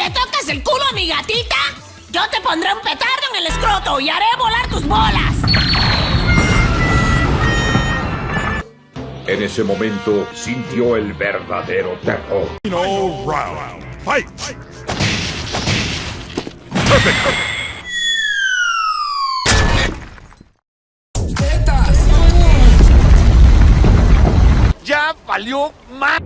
Te tocas el culo a mi gatita, yo te pondré un petardo en el escroto y haré volar tus bolas. En ese momento sintió el verdadero terror. No round. Fight! ¡Ya valió más!